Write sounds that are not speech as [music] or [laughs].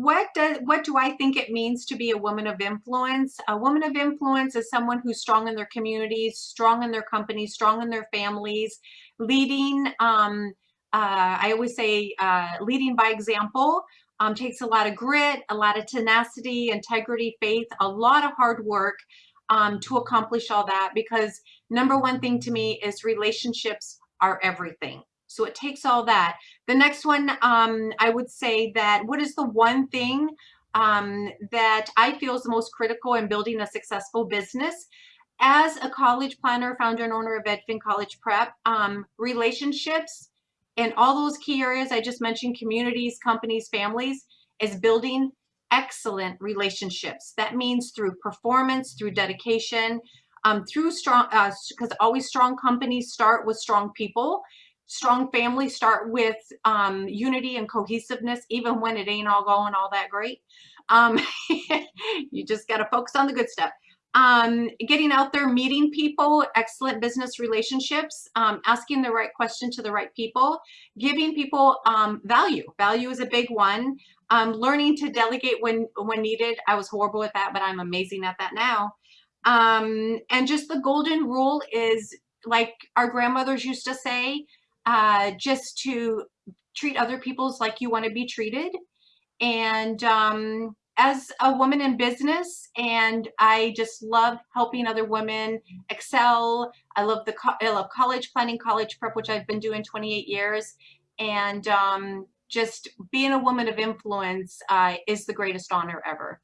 what does what do I think it means to be a woman of influence? A woman of influence is someone who's strong in their communities, strong in their companies, strong in their families, leading. Um, uh, I always say uh, leading by example. Um, takes a lot of grit, a lot of tenacity, integrity, faith, a lot of hard work um, to accomplish all that. Because number one thing to me is relationships are everything. So it takes all that. The next one, um, I would say that what is the one thing um, that I feel is the most critical in building a successful business? As a college planner, founder and owner of Edfin College Prep, um, relationships and all those key areas I just mentioned, communities, companies, families, is building excellent relationships. That means through performance, through dedication, um, through strong, because uh, always strong companies start with strong people strong families start with um, unity and cohesiveness, even when it ain't all going all that great. Um, [laughs] you just got to focus on the good stuff. Um, getting out there, meeting people, excellent business relationships, um, asking the right question to the right people, giving people um, value. Value is a big one. Um, learning to delegate when when needed. I was horrible at that, but I'm amazing at that now. And just the golden rule is like our grandmothers used to say, uh, just to treat other people's like you want to be treated. And um, as a woman in business, and I just love helping other women excel. I love the I love college planning, college prep, which I've been doing 28 years, and um, just being a woman of influence uh, is the greatest honor ever.